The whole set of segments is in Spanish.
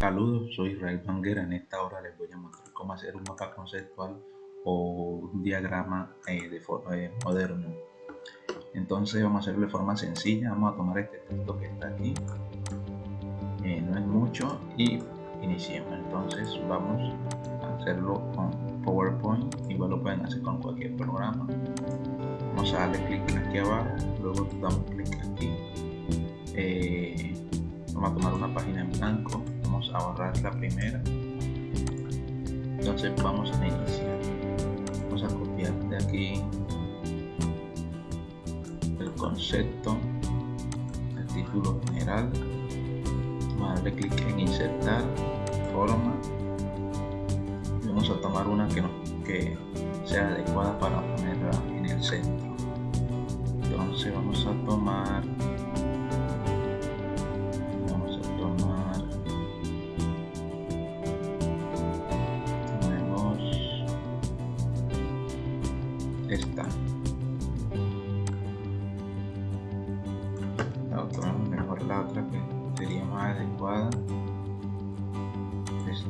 Saludos, soy Israel Banguera. En esta hora les voy a mostrar cómo hacer un mapa conceptual o un diagrama eh, de eh, moderno. Entonces vamos a hacerlo de forma sencilla. Vamos a tomar este texto que está aquí. Eh, no es mucho y iniciemos. Entonces vamos a hacerlo con PowerPoint. Igual lo pueden hacer con cualquier programa. Vamos a darle clic aquí abajo. Luego damos clic aquí. vamos a tomar una página en blanco vamos a borrar la primera. Entonces vamos a iniciar. Vamos a copiar de aquí el concepto el título general. Vamos a darle clic en insertar forma. Y vamos a tomar una que, no, que sea adecuada para ponerla en el centro. Entonces vamos a tomar esto.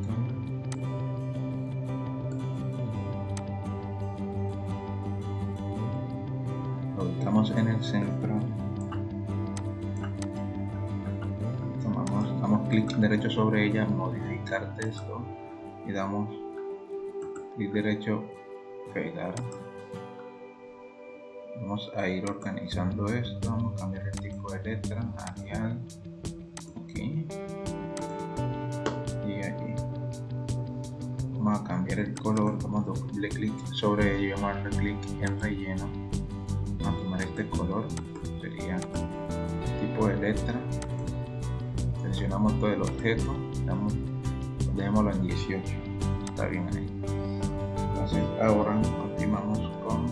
Lo ubicamos en el centro. Tomamos damos clic derecho sobre ella modificar texto y damos clic derecho pegar. Vamos a ir organizando esto vamos a cambiar el tipo de letra Arial el color vamos doble clic sobre ello darle clic en relleno. Vamos a tomar este color sería tipo de letra. Seleccionamos todo el objeto damos, dejémoslo en 18 está bien ahí. Entonces ahora continuamos con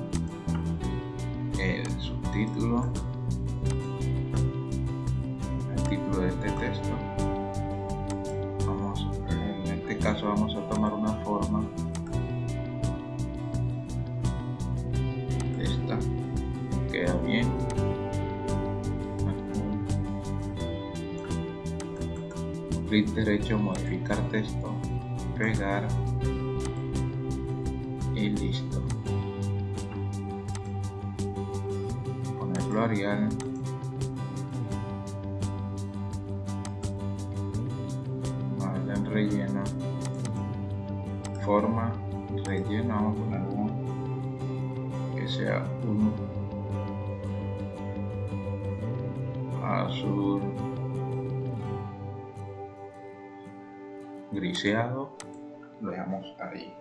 el subtítulo, el título de este texto. Vamos, en este caso vamos a tomar una clic derecho modificar texto pegar y listo. Arial. Vale, en relleno. Forma relleno vamos a poner uno. Que sea un azul griseado lo dejamos ahí.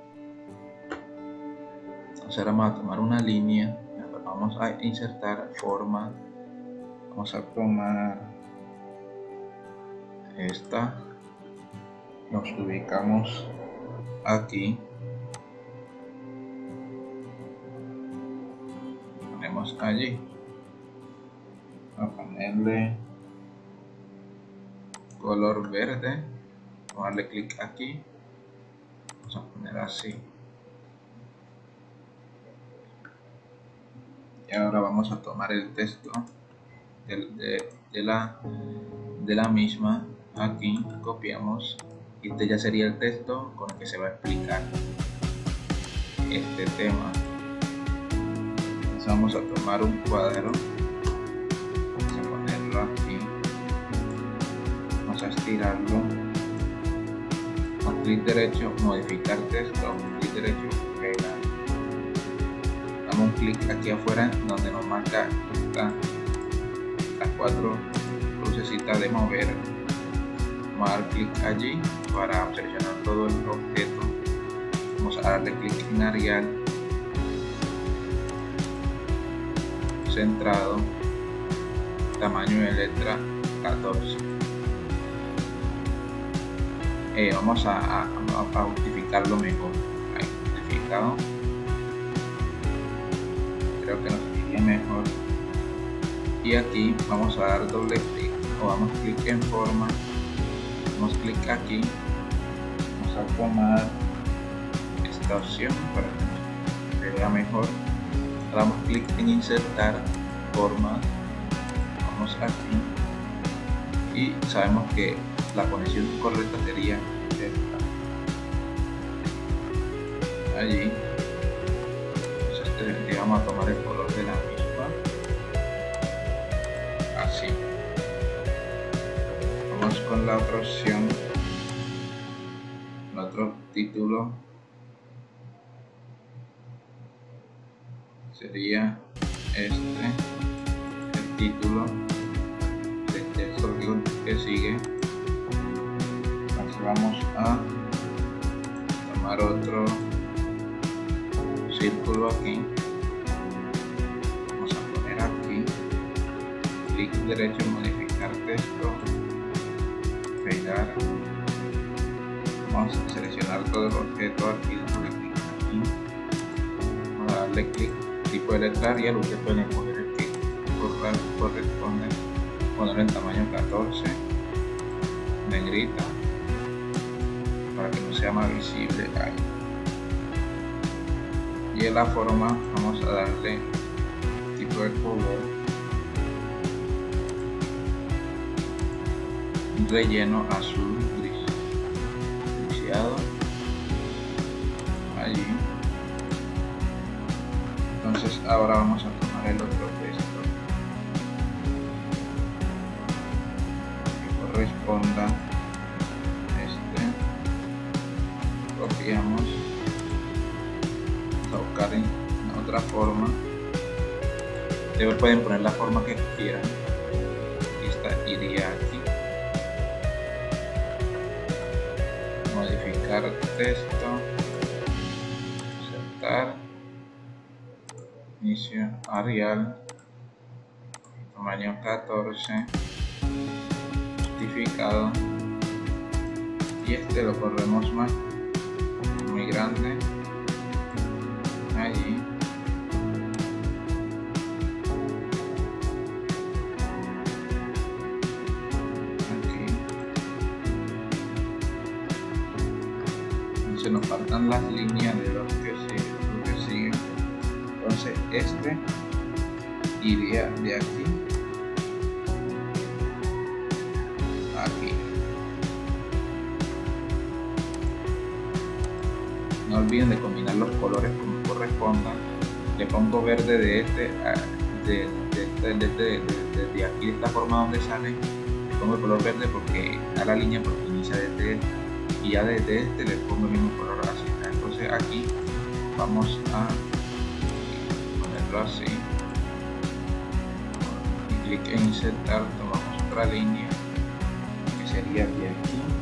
Entonces ahora vamos a tomar una línea vamos a insertar forma vamos a tomar esta nos ubicamos aquí ponemos allí a ponerle color verde vamos a darle clic aquí. Vamos a poner así. Y ahora vamos a tomar el texto de, la, de la misma. Aquí copiamos y este ya sería el texto con el que se va a explicar este tema. Entonces vamos a tomar un cuadro. Vamos a ponerlo aquí. Vamos a estirarlo clic derecho modificar texto clic derecho pegar un clic aquí afuera donde nos marca las cuatro lucecitas de mover. Vamos a dar clic allí para seleccionar todo el objeto. Vamos a darle clic en Arial. Centrado. Tamaño de letra 14 eh, vamos a, a, a, justificarlo mejor. Ahí, justificado creo que nos iría mejor. Y aquí vamos a dar doble clic o vamos clic en forma. Damos clic aquí. Vamos a tomar esta opción para que se vea mejor. Damos clic en insertar forma. Vamos aquí. Y sabemos que la conexión correcta sería esta. Allí entonces este, vamos a tomar el color de la misma. Así. Vamos con la otra opción. El otro título. Sería este el título del texto que sigue vamos a tomar otro círculo aquí. Vamos a poner aquí clic derecho modificar texto pegar. Vamos a seleccionar todo el objeto aquí dándole clic aquí. Vamos a darle clic tipo de letra Arial usted puede poner el que corresponde ponerlo en tamaño 14 negrita sea más visible ahí y en la forma vamos a darle tipo de color. Relleno azul gris. Griseado allí entonces ahora vamos a tomar el otro texto copiamos buscar en otra forma. Ustedes pueden poner la forma que quieran. Esta iría aquí. Modificar texto. Insertar inicio Arial. Tamaño 14 justificado. Y este lo corremos más grande. Allí aquí se nos faltan las líneas de los que siguen, que siguen. entonces este iría de aquí no olviden de combinar los colores como correspondan le pongo verde de este de, de, de, de, aquí de esta forma donde sale. Le pongo el color verde porque a la línea porque inicia desde este y ya desde este le pongo el mismo color así entonces aquí vamos a ponerlo así. Y clic en insertar tomamos otra línea que sería de aquí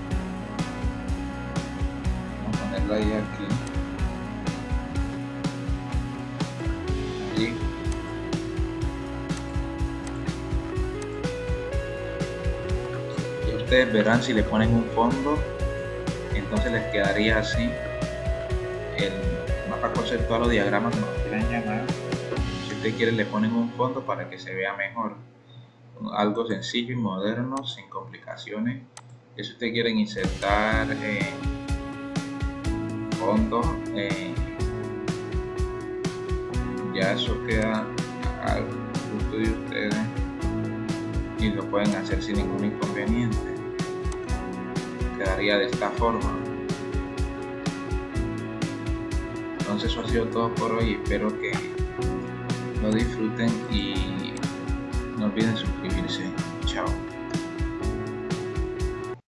ponerla aquí. Y ustedes verán si le ponen un fondo entonces les quedaría así el mapa conceptual o diagrama como quieran llamar. Si ustedes quieren le ponen un fondo para que se vea mejor. Algo sencillo y moderno sin complicaciones si ustedes quieren insertar eh, eh, ya eso queda al gusto de ustedes y lo pueden hacer sin ningún inconveniente. Quedaría de esta forma. Entonces eso ha sido todo por hoy. Espero que lo disfruten y no olviden suscribirse. Chao